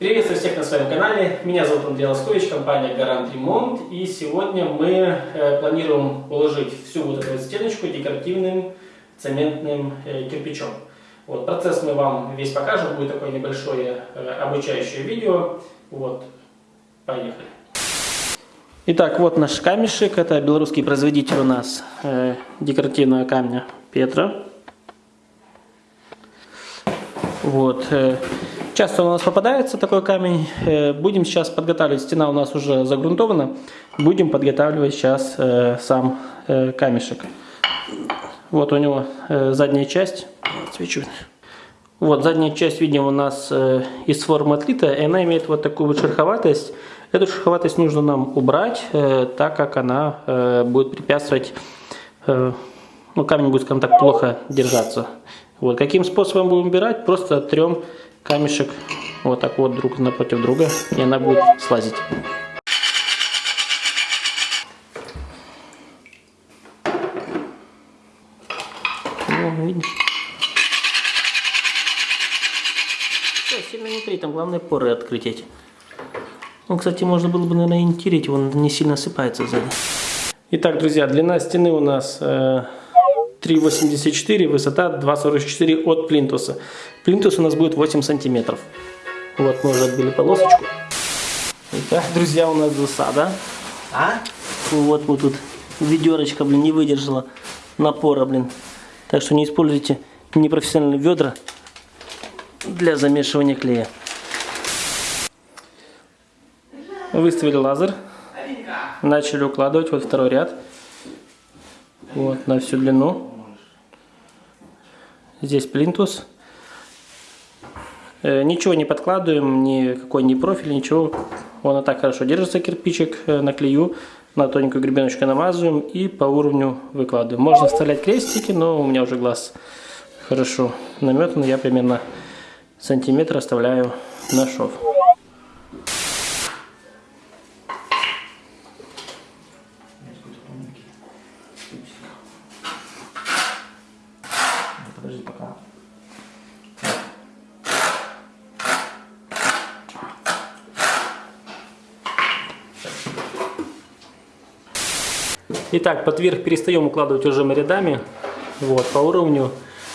Приветствую всех на своем канале. Меня зовут Андрей Лоскович, компания Гарант Ремонт. И сегодня мы э, планируем уложить всю вот эту стеночку декоративным цементным э, кирпичом. Вот, процесс мы вам весь покажем, будет такое небольшое э, обучающее видео. Вот, поехали. Итак, вот наш камешек. Это белорусский производитель у нас э, декоративного камня Петра. Вот. Э, часто у нас попадается такой камень. Э, будем сейчас подготавливать. Стена у нас уже загрунтована. Будем подготавливать сейчас э, сам э, камешек. Вот у него задняя часть. Свечу. Вот задняя часть, видим, у нас из формы отлита. И она имеет вот такую вот шероховатость. Эту шероховатость нужно нам убрать, так как она будет препятствовать, ну камень будет, скажем так, плохо держаться. Вот. Каким способом будем убирать? Просто трем камешек вот так вот друг напротив друга, и она будет слазить. Ну, видишь? Все, не трей, там главное поры открыть эти. Ну, кстати, можно было бы, наверное, не тереть, он не сильно осыпается сзади. Итак, друзья, длина стены у нас э, 3,84, высота 2,44 от плинтуса. Плинтус у нас будет 8 сантиметров. Вот, мы уже отбили полосочку. Итак, друзья, у нас засада. А? Вот мы тут ведерочка, блин, не выдержала напора, блин. Так что не используйте непрофессиональные ведра для замешивания клея. Выставили лазер. Начали укладывать. Вот второй ряд. Вот на всю длину. Здесь плинтус. Э, ничего не подкладываем, никакой не профиль, ничего. Он и так хорошо держится, кирпичик э, на клею. На тоненькую гребеночку намазываем и по уровню выкладываем. Можно вставлять крестики, но у меня уже глаз хорошо наметан. Я примерно сантиметр оставляю на шов. Итак, под верх перестаем укладывать уже мы рядами, вот, по уровню.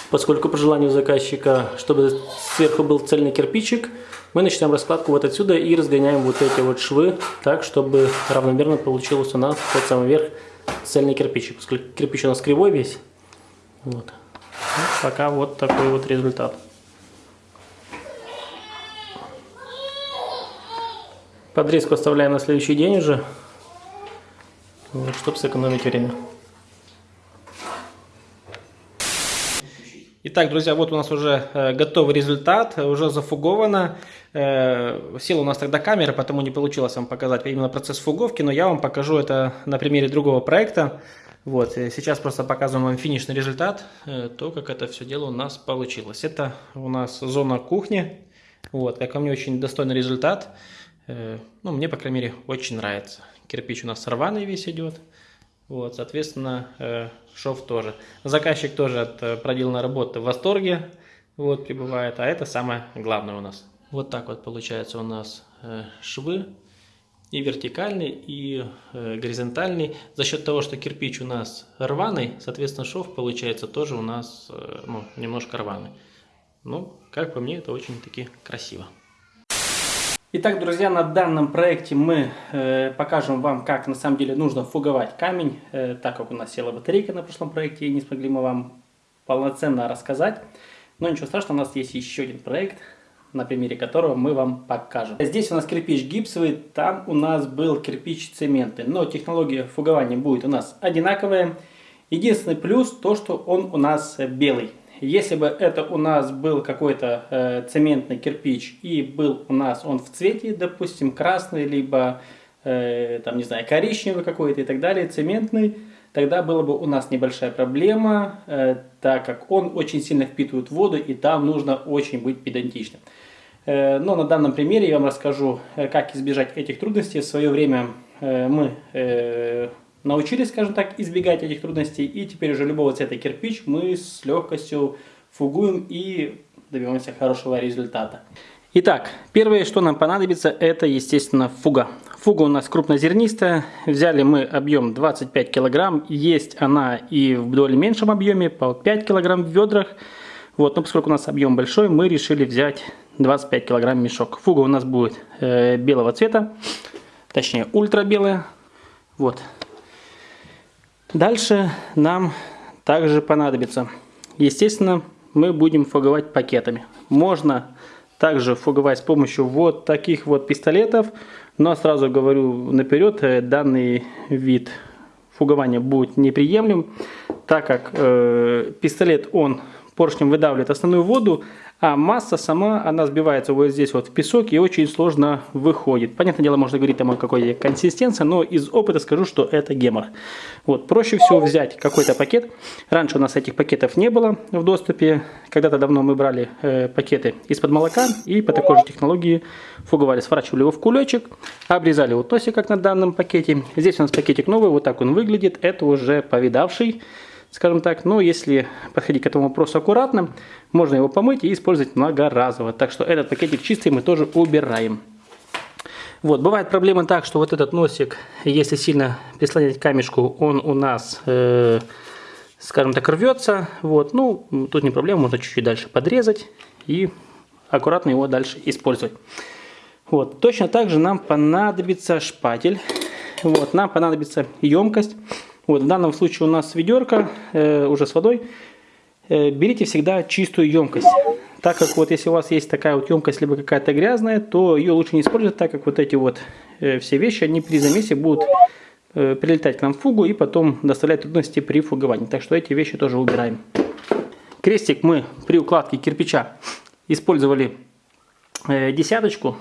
Поскольку по желанию заказчика, чтобы сверху был цельный кирпичик, мы начинаем раскладку вот отсюда и разгоняем вот эти вот швы, так, чтобы равномерно получилось у нас под самый верх цельный кирпичик. Поскольку кирпич у нас кривой весь. Вот. вот пока вот такой вот результат. Подрезку оставляем на следующий день уже, вот, чтобы сэкономить время. Итак, друзья, вот у нас уже э, готовый результат, уже зафуговано. Э, села у нас тогда камера, потому не получилось вам показать именно процесс фуговки, но я вам покажу это на примере другого проекта. Вот, э, сейчас просто показываем вам финишный результат, э, то, как это все дело у нас получилось. Это у нас зона кухни, вот, как мне, очень достойный результат. Э, ну, мне, по крайней мере, очень нравится. Кирпич у нас рваный весь идет. Вот, соответственно, э, шов тоже. Заказчик тоже от э, проделанной работы в восторге, вот, прибывает, а это самое главное у нас. Вот так вот получается у нас э, швы и вертикальный, и горизонтальный. За счет того, что кирпич у нас рваный, соответственно, шов получается тоже у нас ну, немножко рваный. Ну, как по мне, это очень-таки красиво. Итак, друзья, на данном проекте мы э, покажем вам, как на самом деле нужно фуговать камень, э, так как у нас села батарейка на прошлом проекте, и не смогли мы вам полноценно рассказать. Но ничего страшного, у нас есть еще один проект, на примере которого мы вам покажем. Здесь у нас кирпич гипсовый, там у нас был кирпич цементный, но технология фугования будет у нас одинаковая. Единственный плюс то, что он у нас белый. Если бы это у нас был какой-то э, цементный кирпич и был у нас он в цвете, допустим, красный, либо, э, там, не знаю, коричневый какой-то и так далее, цементный, тогда была бы у нас небольшая проблема, э, так как он очень сильно впитывает воду и там нужно очень быть педантичным. Э, но на данном примере я вам расскажу, э, как избежать этих трудностей. В свое время э, мы... Научились, скажем так, избегать этих трудностей, и теперь уже любого цвета кирпич мы с легкостью фугуем и добиваемся хорошего результата. Итак, первое, что нам понадобится, это, естественно, фуга. Фуга у нас крупнозернистая. Взяли мы объем 25 килограмм. Есть она и в более меньшем объеме, по 5 килограмм в ведрах. Вот, но поскольку у нас объем большой, мы решили взять 25 килограмм мешок. Фуга у нас будет э, белого цвета, точнее ультрабелая. Вот. Дальше нам также понадобится, естественно, мы будем фуговать пакетами. Можно также фуговать с помощью вот таких вот пистолетов. Но сразу говорю наперед, э, данный вид фугования будет неприемлем, так как э, пистолет он поршнем выдавливает основную воду, а масса сама, она сбивается вот здесь вот в песок и очень сложно выходит. Понятное дело, можно говорить там о какой консистенции, но из опыта скажу, что это гемор. Вот, проще всего взять какой-то пакет. Раньше у нас этих пакетов не было в доступе. Когда-то давно мы брали э, пакеты из-под молока и по такой же технологии фуговали. Сворачивали его в кулечек, обрезали вот носик, как на данном пакете. Здесь у нас пакетик новый, вот так он выглядит. Это уже повидавший скажем так. Но если подходить к этому вопросу аккуратно, можно его помыть и использовать многоразово. Так что этот пакетик чистый мы тоже убираем. Вот, бывает проблема так, что вот этот носик, если сильно прислонять камешку, он у нас, э, скажем так, рвется. Вот, ну, тут не проблема, можно чуть-чуть дальше подрезать и аккуратно его дальше использовать. Вот, точно так же нам понадобится шпатель. Вот, нам понадобится емкость. Вот, в данном случае у нас ведерко э, уже с водой. Э, берите всегда чистую емкость. Так как вот если у вас есть такая вот емкость, либо какая-то грязная, то ее лучше не использовать, так как вот эти вот э, все вещи, они при замесе будут э, прилетать к нам в фугу и потом доставлять трудности при фуговании. Так что эти вещи тоже убираем. Крестик мы при укладке кирпича использовали э, десяточку.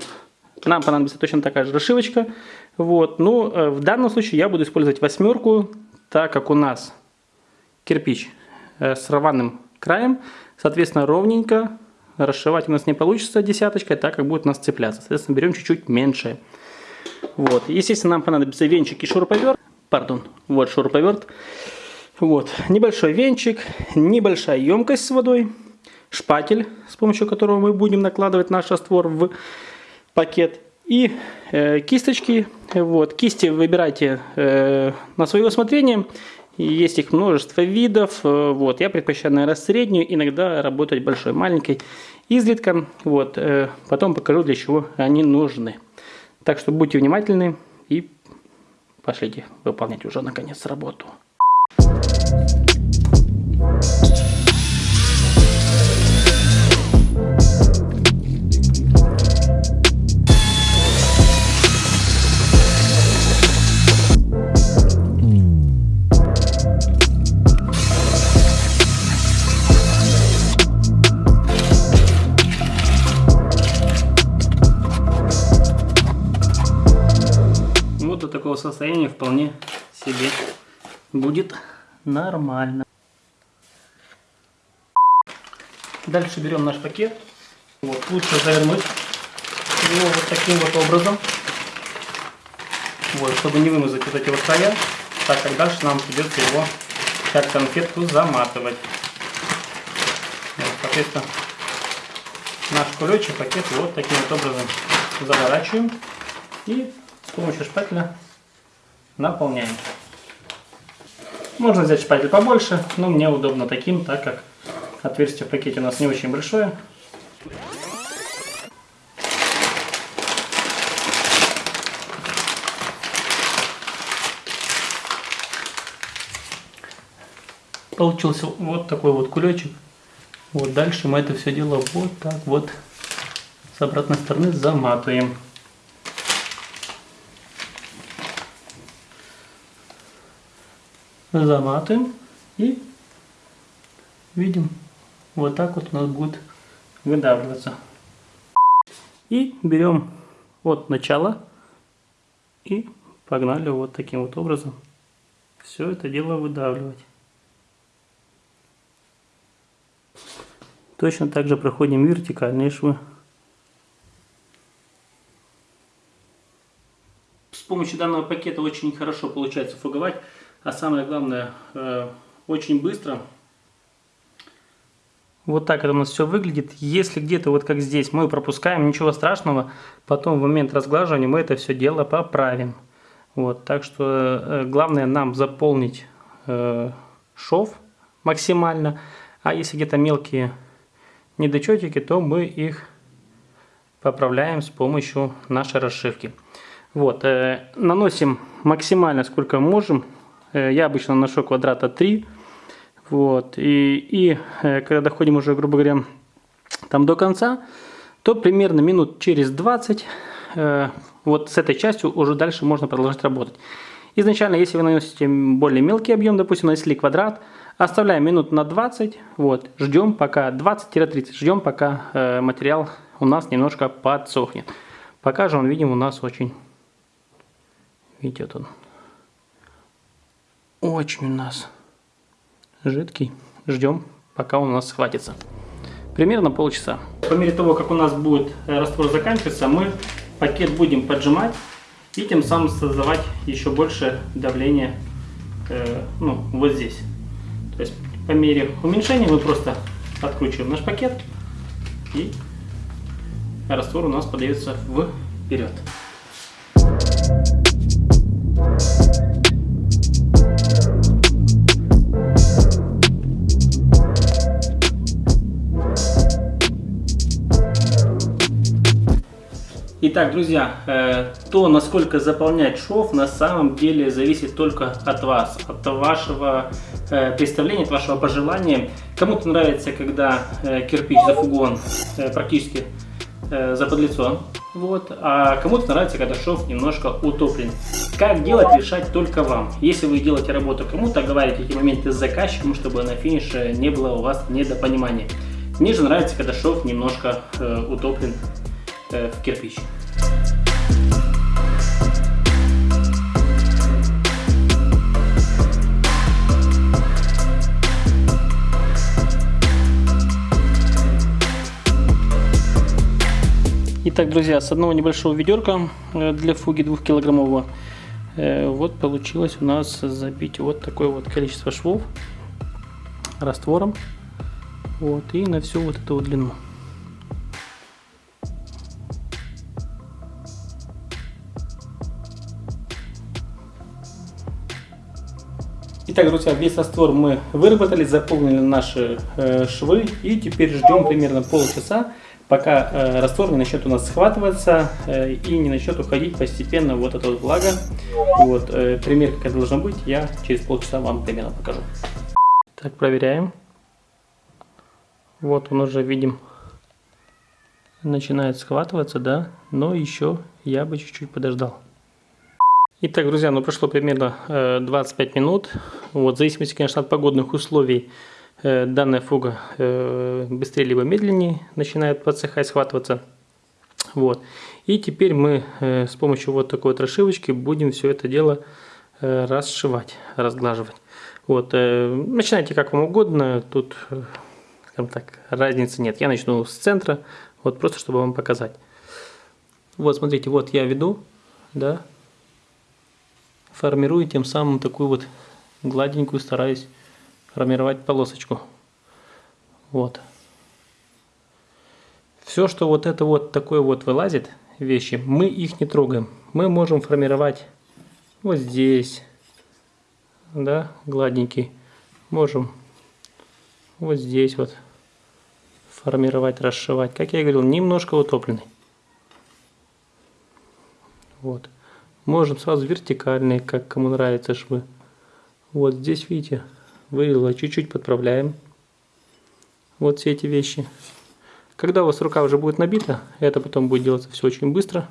Нам понадобится точно такая же расшивочка. Вот. Но э, в данном случае я буду использовать восьмерку так как у нас кирпич э, с рваным краем, соответственно, ровненько расшивать у нас не получится десяточкой, так как будет у нас цепляться. Соответственно, берем чуть-чуть меньше. Вот. Естественно, нам понадобится венчик и шуруповерт. Пардон, вот шуруповерт. Вот. Небольшой венчик, небольшая емкость с водой, шпатель, с помощью которого мы будем накладывать наш раствор в пакет. И э, кисточки. Вот, кисти выбирайте э, на свое усмотрение. Есть их множество видов. Э, вот, я предпочитаю, наверное, среднюю, иногда работать большой, маленькой, изредка. Вот, э, потом покажу, для чего они нужны. Так что будьте внимательны и пошлите выполнять уже наконец работу. такого состояния вполне себе будет нормально. Дальше берем наш пакет. Вот, лучше завернуть его вот таким вот образом. Вот, чтобы не вымазать вот эти вот края, так как дальше нам придется его как конфетку заматывать. Вот, соответственно, наш кулечек, пакет вот таким вот образом заворачиваем и с помощью шпателя наполняем. Можно взять шпатель побольше, но мне удобно таким, так как отверстие в пакете у нас не очень большое. Получился вот такой вот кулечек. Вот дальше мы это все дело вот так вот с обратной стороны заматываем. Заматываем и видим, вот так вот у нас будет выдавливаться. И берем от начала и погнали вот таким вот образом все это дело выдавливать. Точно так же проходим вертикальные швы. С помощью данного пакета очень хорошо получается фуговать а самое главное, э, очень быстро. Вот так это у нас все выглядит. Если где-то вот как здесь мы пропускаем, ничего страшного, потом в момент разглаживания мы это все дело поправим. Вот, так что э, главное нам заполнить э, шов максимально, а если где-то мелкие недочетики, то мы их поправляем с помощью нашей расшивки. Вот, э, наносим максимально сколько можем. Э, я обычно наношу квадрата 3. Вот, и, и э, когда доходим уже, грубо говоря, там до конца, то примерно минут через 20 э, вот с этой частью уже дальше можно продолжать работать. Изначально, если вы наносите более мелкий объем, допустим, нанесли квадрат, оставляем минут на 20, вот, ждем пока 20-30, ждем пока э, материал у нас немножко подсохнет. Пока же он, видим, у нас очень, видите, вот он, очень у нас жидкий. Ждем, пока он у нас схватится. Примерно полчаса. По мере того, как у нас будет э, раствор заканчиваться, мы пакет будем поджимать и тем самым создавать еще больше давления э, ну, вот здесь. То есть по мере уменьшения мы просто откручиваем наш пакет и раствор у нас подается вперед. Итак, друзья, э, то, насколько заполнять шов, на самом деле зависит только от вас, от вашего э, представления, от вашего пожелания. Кому-то нравится, когда э, кирпич зафугон практически за подлицо, вот, а кому-то нравится, когда шов немножко утоплен. Как делать, решать только вам. Если вы делаете работу кому-то, говорите эти моменты с заказчиком, чтобы на финише не было у вас недопонимания. Мне же нравится, когда шов немножко утоплен в кирпич. Итак, друзья, с одного небольшого ведерка э, для фуги двухкилограммового э, вот получилось у нас забить вот такое вот количество швов раствором вот и на всю вот эту вот длину. Итак, друзья, весь раствор мы выработали, заполнили наши э, швы и теперь ждем примерно полчаса, пока э, раствор не начнет у нас схватываться э, и не начнет уходить постепенно вот эта вот влага. Вот, э, пример, как это должно быть, я через полчаса вам примерно покажу. Так, проверяем. Вот он уже, видим, начинает схватываться, да, но еще я бы чуть-чуть подождал. Итак, друзья, ну прошло примерно э, 25 минут. Вот, в зависимости, конечно, от погодных условий, данная фуга э, быстрее либо медленнее начинает подсыхать, схватываться. Вот. И теперь мы э, с помощью вот такой вот расшивочки будем все это дело э, расшивать, разглаживать. Вот, э, начинайте как вам угодно, тут, э, так, разницы нет. Я начну с центра, вот просто чтобы вам показать. Вот, смотрите, вот я веду, да, формирую тем самым такую вот гладенькую, стараюсь формировать полосочку. Вот. Все, что вот это вот такое вот вылазит, вещи, мы их не трогаем. Мы можем формировать вот здесь, да, гладенький. Можем вот здесь вот формировать, расшивать. Как я говорил, немножко утопленный. Вот. Можем сразу вертикальные, как кому нравится швы. Вот здесь, видите, вырезала, чуть-чуть подправляем. Вот все эти вещи. Когда у вас рука уже будет набита, это потом будет делаться все очень быстро.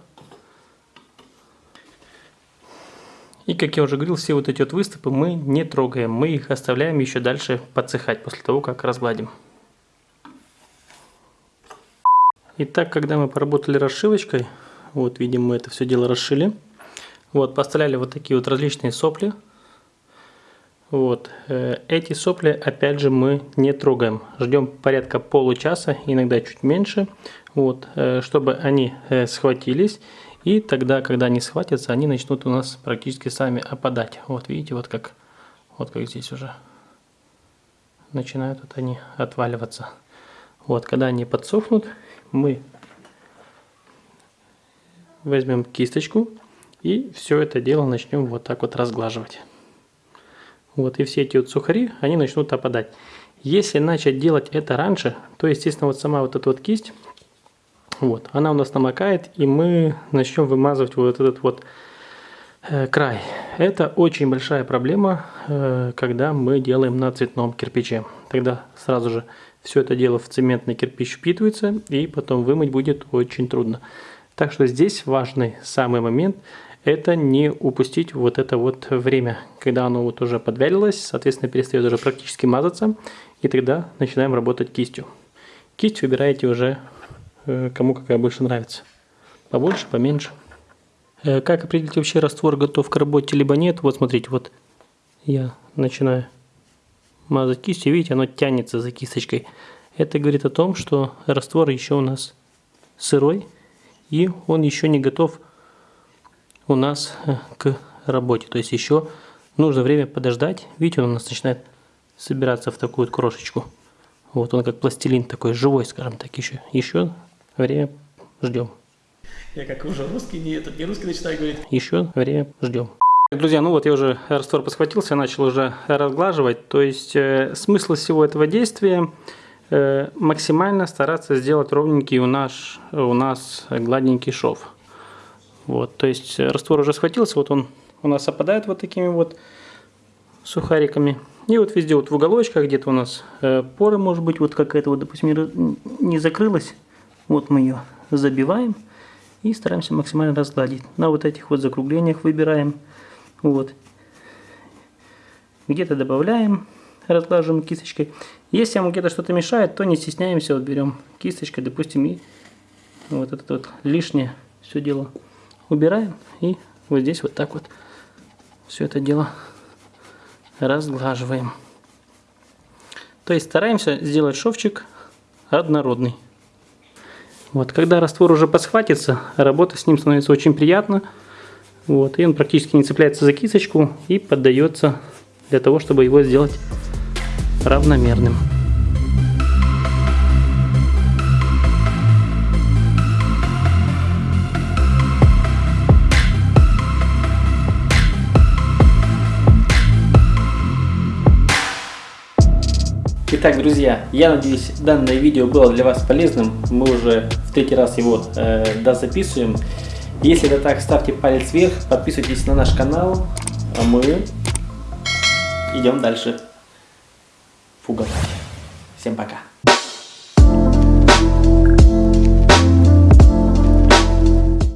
И как я уже говорил, все вот эти вот выступы мы не трогаем. Мы их оставляем еще дальше подсыхать после того, как разгладим. Итак, когда мы поработали расшивочкой, вот видим мы это все дело расшили. Вот, поставляли вот такие вот различные сопли. Вот, э, эти сопли, опять же, мы не трогаем. Ждем порядка получаса, иногда чуть меньше, вот, э, чтобы они э, схватились. И тогда, когда они схватятся, они начнут у нас практически сами опадать. Вот, видите, вот как, вот как здесь уже начинают вот они отваливаться. Вот, когда они подсохнут, мы возьмем кисточку и все это дело начнем вот так вот разглаживать. Вот, и все эти вот сухари, они начнут опадать. Если начать делать это раньше, то, естественно, вот сама вот эта вот кисть, вот, она у нас намокает, и мы начнем вымазывать вот этот вот э, край. Это очень большая проблема, э, когда мы делаем на цветном кирпиче. Тогда сразу же все это дело в цементный кирпич впитывается, и потом вымыть будет очень трудно. Так что здесь важный самый момент – это не упустить вот это вот время, когда оно вот уже подвялилось, соответственно, перестает уже практически мазаться, и тогда начинаем работать кистью. Кисть выбираете уже э, кому какая больше нравится. Побольше, поменьше. Э, как определить вообще раствор готов к работе либо нет? Вот смотрите, вот я начинаю мазать кистью, видите, оно тянется за кисточкой. Это говорит о том, что раствор еще у нас сырой, и он еще не готов у нас э, к работе. То есть еще нужно время подождать. Видите, он у нас начинает собираться в такую вот крошечку. Вот он как пластилин такой живой, скажем так, еще. Еще время ждем. Я как уже русский, не, этот, не русский начинаю говорить. Еще время ждем. Друзья, ну вот я уже раствор посхватился, начал уже разглаживать. То есть э, смысл всего этого действия э, максимально стараться сделать ровненький у нас, у нас гладненький шов. Вот, то есть раствор уже схватился, вот он у нас опадает вот такими вот сухариками. И вот везде вот в уголочках где-то у нас э, поры, может быть, вот какая-то вот, допустим, не закрылась. Вот мы ее забиваем и стараемся максимально разгладить. На вот этих вот закруглениях выбираем. Вот. Где-то добавляем, разглаживаем кисточкой. Если вам где-то что-то мешает, то не стесняемся, вот берем кисточкой, допустим, и вот это вот лишнее все дело убираем. И вот здесь вот так вот все это дело разглаживаем. То есть стараемся сделать шовчик однородный. Вот, когда раствор уже посхватится, работа с ним становится очень приятно. Вот, и он практически не цепляется за кисточку и поддается для того, чтобы его сделать равномерным. Итак, друзья, я надеюсь, данное видео было для вас полезным. Мы уже в третий раз его э, дозаписываем. Если это так, ставьте палец вверх, подписывайтесь на наш канал, а мы идем дальше фуговать. Всем пока.